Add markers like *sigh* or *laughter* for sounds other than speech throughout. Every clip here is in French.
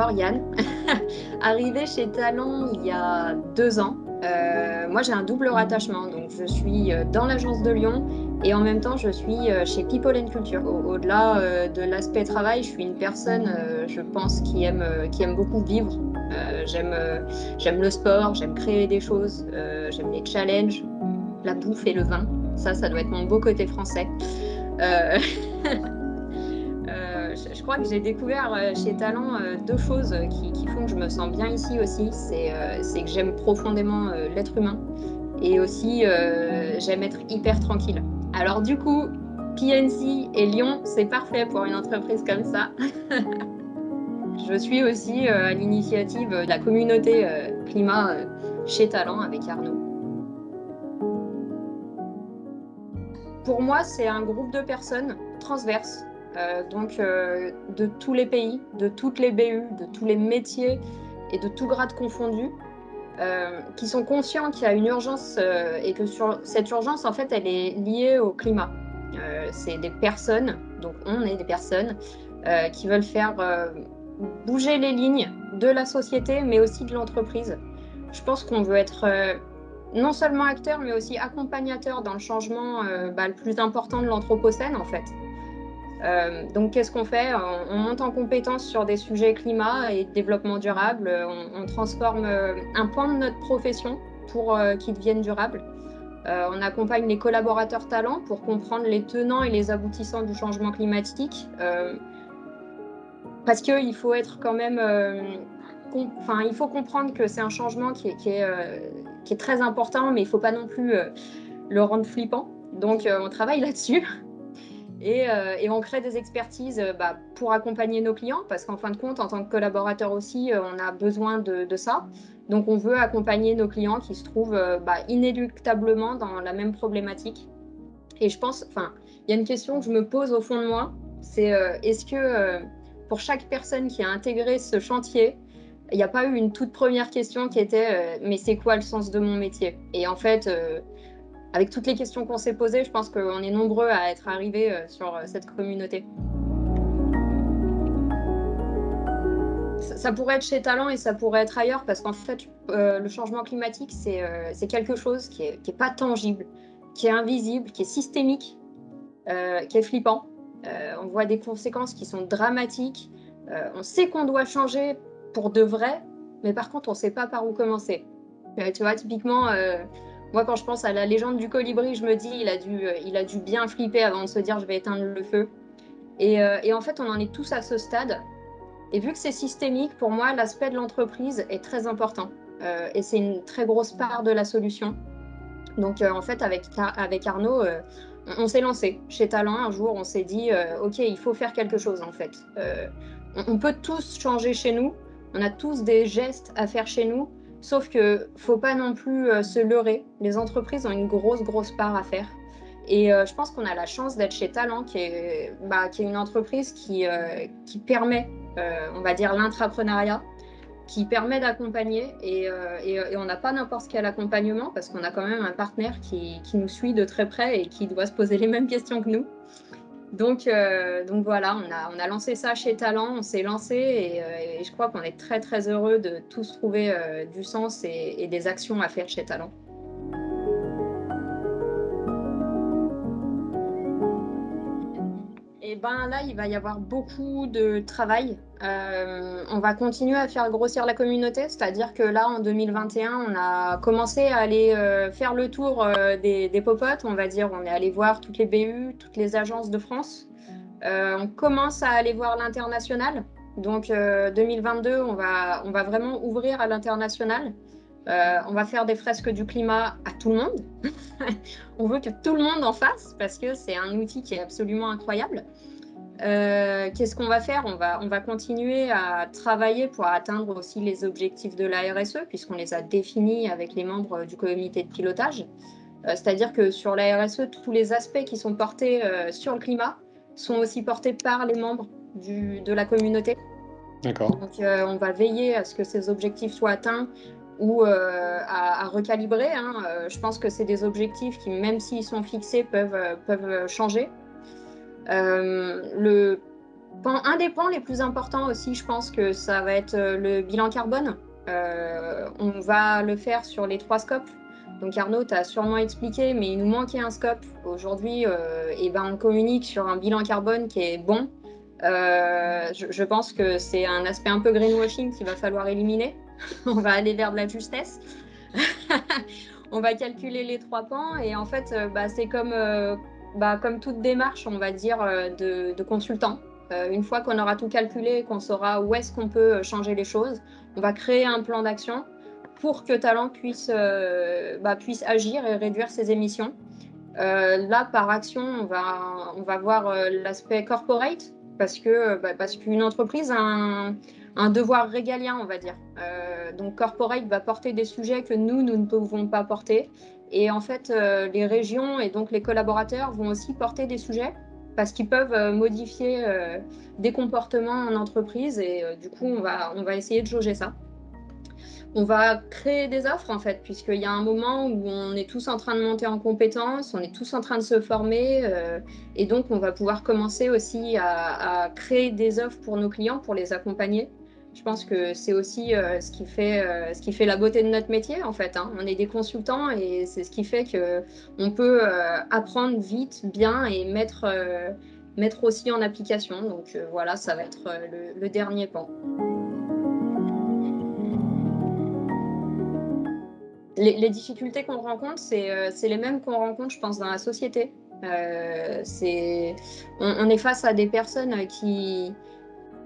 Morgane, *laughs* arrivée chez Talent il y a deux ans. Euh, moi, j'ai un double rattachement, donc je suis euh, dans l'agence de Lyon et en même temps, je suis chez People and Culture. Au-delà de l'aspect travail, je suis une personne, je pense, qui aime, qui aime beaucoup vivre. j'aime le sport, j'aime créer des choses, j'aime les challenges, la bouffe et le vin. Ça, ça doit être mon beau côté français. *laughs* je crois que j'ai découvert euh, chez Talent euh, deux choses qui, font que je me sens bien ici aussi. C'est euh, que j'aime profondément l'être humain et aussi j'aime être hyper tranquille. Alors du coup, PNC et Lyon, c'est parfait pour une entreprise comme ça. *laughs* je suis aussi à l'initiative de la communauté climat chez Talent avec Arnaud. Pour moi, c'est un groupe de personnes transverses euh, donc euh, de tous les pays, de toutes les BU, de tous les métiers et de tout grade confondu, euh, qui sont conscients qu'il y a une urgence et que cette urgence, en fait, elle est liée au climat. c'est des personnes, donc on est des personnes, qui veulent faire bouger les lignes de la société, mais aussi de l'entreprise. Je pense qu'on veut être non seulement acteur, mais aussi accompagnateur dans le changement bah, le plus important de l'Anthropocène, en fait. Euh, donc, qu'est-ce qu'on fait? On, monte en compétence sur des sujets climat et développement durable. On, transforme euh, un point de notre profession pour euh, qu'il devienne durable. on accompagne les collaborateurs talents pour comprendre les tenants et les aboutissants du changement climatique. parce qu'il faut être quand même... Enfin, il faut comprendre que c'est un changement qui est, qui est, très important, mais il ne faut pas non plus le rendre flippant. Donc, on travaille là-dessus. Euh, et, on crée des expertises euh, bah, pour accompagner nos clients, parce qu'en fin de compte, en tant que collaborateur aussi, euh, on a besoin de, ça. Donc, on veut accompagner nos clients qui se trouvent bah, inéluctablement dans la même problématique. Et je pense, enfin, il y a une question que je me pose au fond de moi, c'est est-ce que pour chaque personne qui a intégré ce chantier, il n'y a pas eu une toute première question qui était mais c'est quoi le sens de mon métier? Et en fait, avec toutes les questions qu'on s'est posées, je pense qu'on est nombreux à être arrivés euh, sur euh, cette communauté. Ça pourrait être chez Talent et ça pourrait être ailleurs parce qu'en fait, euh, le changement climatique, c'est quelque chose qui n'est est pas tangible, qui est invisible, qui est systémique, qui est flippant. on voit des conséquences qui sont dramatiques. on sait qu'on doit changer pour de vrai, mais par contre, on ne sait pas par où commencer. tu vois, typiquement, moi, quand je pense à la légende du colibri, je me dis il a dû, euh, il a dû bien flipper avant de se dire je vais éteindre le feu. Et, euh, et en fait, on en est tous à ce stade. Et vu que c'est systémique, pour moi, l'aspect de l'entreprise est très important. Euh, et c'est une très grosse part de la solution. Donc, en fait, avec, avec Arnaud, on, s'est lancé chez Talent. Un jour, on s'est dit OK, il faut faire quelque chose, en fait. on peut tous changer chez nous. On a tous des gestes à faire chez nous. Sauf que faut pas non plus euh, se leurrer. Les entreprises ont une grosse, grosse part à faire. Et euh, je pense qu'on a la chance d'être chez Talent, qui est, bah, qui est une entreprise qui, euh, qui permet, on va dire, l'intrapreneuriat, qui permet d'accompagner. Et, et, on n'a pas n'importe quel accompagnement parce qu'on a quand même un partenaire qui, qui, nous suit de très près et qui doit se poser les mêmes questions que nous. Donc, euh, donc voilà, on a, on a, lancé ça chez Talent, on s'est lancé et, euh, je crois qu'on est très très heureux de tous trouver euh, du sens et, des actions à faire chez Talent. Ben là, il va y avoir beaucoup de travail. Euh, on va continuer à faire grossir la communauté, c'est-à-dire que là, en 2021, on a commencé à aller euh, faire le tour euh, des, des popotes, on va dire. On est allé voir toutes les BU, toutes les agences de France. on commence à aller voir l'international. Donc 2022, on va, on va vraiment ouvrir à l'international. On va faire des fresques du climat à tout le monde. *laughs* on veut que tout le monde en fasse parce que c'est un outil qui est absolument incroyable. Euh, qu'est-ce qu'on va faire? On va, on va continuer à travailler pour atteindre aussi les objectifs de la RSE, puisqu'on les a définis avec les membres du comité de pilotage. Euh, c'est-à-dire que sur la RSE, tous les aspects qui sont portés euh, sur le climat sont aussi portés par les membres du, de la communauté. D'accord. Donc, on va veiller à ce que ces objectifs soient atteints ou à, à, recalibrer. Hein. je pense que c'est des objectifs qui, même s'ils sont fixés, peuvent, peuvent changer. Euh, le un des points les plus importants aussi, je pense que ça va être le bilan carbone. on va le faire sur les trois scopes. Donc Arnaud, tu as sûrement expliqué, mais il nous manquait un scope. Aujourd'hui, et ben, on communique sur un bilan carbone qui est bon, euh, je, pense que c'est un aspect un peu greenwashing qu'il va falloir éliminer. *laughs* on va aller vers de la justesse. *laughs* on va calculer les trois pans et en fait, euh, bah, c'est comme, euh, bah, comme toute démarche, on va dire, de, consultant. une fois qu'on aura tout calculé, qu'on saura où est-ce qu'on peut changer les choses, on va créer un plan d'action pour que Talent puisse, bah, agir et réduire ses émissions. là, par action, on va voir l'aspect corporate, parce que bah, parce qu'une entreprise a un, devoir régalien, on va dire. Euh, donc corporate va porter des sujets que nous, nous ne pouvons pas porter. Et en fait, euh, les régions et donc les collaborateurs vont aussi porter des sujets parce qu'ils peuvent euh, modifier des comportements en entreprise et du coup, on va, on va essayer de jauger ça on va créer des offres en fait, puisqu'il y a un moment où on est tous en train de monter en compétences, on est tous en train de se former, euh, et donc on va pouvoir commencer aussi à, créer des offres pour nos clients, pour les accompagner. Je pense que c'est aussi euh, ce, qui fait, euh, ce qui fait la beauté de notre métier en fait. Hein. On est des consultants et c'est ce qui fait qu'on peut apprendre vite, bien et mettre, mettre aussi en application. Donc voilà, ça va être le dernier pan. Les, difficultés qu'on rencontre, euh, c'est les mêmes qu'on rencontre, je pense, dans la société. Euh, on, est face à des personnes qui,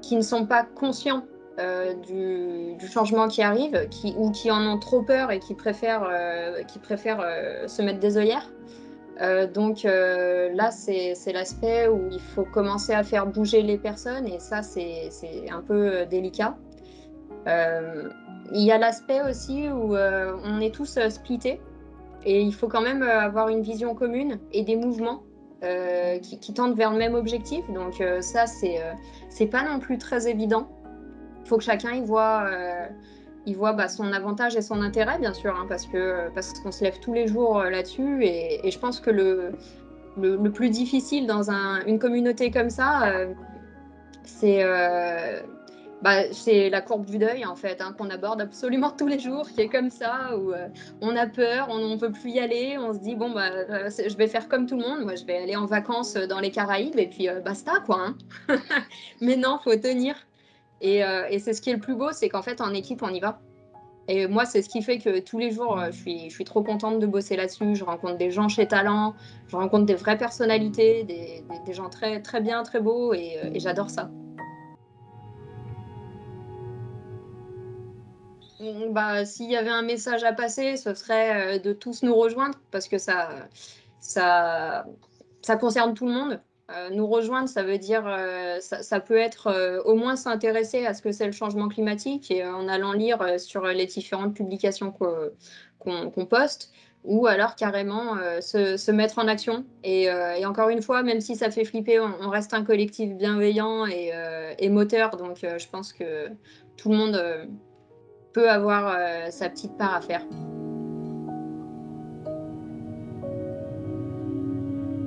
qui ne sont pas conscients euh, du, changement qui arrive, qui, ou qui en ont trop peur et qui préfèrent, qui préfèrent se mettre des œillères. donc là, c'est l'aspect où il faut commencer à faire bouger les personnes et ça, c'est un peu délicat. Il y a l'aspect aussi où euh, on est tous euh, splittés et il faut quand même euh, avoir une vision commune et des mouvements qui, tendent vers le même objectif. Donc ça, c'est c'est pas non plus très évident. Il faut que chacun y voit, il voit bah, son avantage et son intérêt, bien sûr, hein, parce que parce qu'on se lève tous les jours là-dessus. Et, je pense que le, le, plus difficile dans une communauté comme ça, c'est bah, c'est la courbe du deuil en fait, hein, qu'on aborde absolument tous les jours, qui est comme ça, où euh, on a peur, on ne veut plus y aller, on se dit bon bah euh, je vais faire comme tout le monde, moi je vais aller en vacances dans les Caraïbes et puis euh, basta quoi. Hein. *laughs* Mais non, faut tenir. Et, c'est ce qui est le plus beau, c'est qu'en fait en équipe on y va. Et moi, c'est ce qui fait que tous les jours, je suis, trop contente de bosser là-dessus. Je rencontre des gens chez Talent, je rencontre des vraies personnalités, des, gens très, très bien, très beaux, et j'adore ça. Bah, s'il y avait un message à passer, ce serait euh, de tous nous rejoindre parce que ça, ça, ça concerne tout le monde. Euh, nous rejoindre, ça veut dire, euh, ça, peut être au moins s'intéresser à ce que c'est le changement climatique et en allant lire sur les différentes publications qu'on poste, ou alors carrément se, mettre en action. Et, encore une fois, même si ça fait flipper, on, reste un collectif bienveillant et, et moteur, donc je pense que tout le monde peut avoir euh, sa petite part à faire.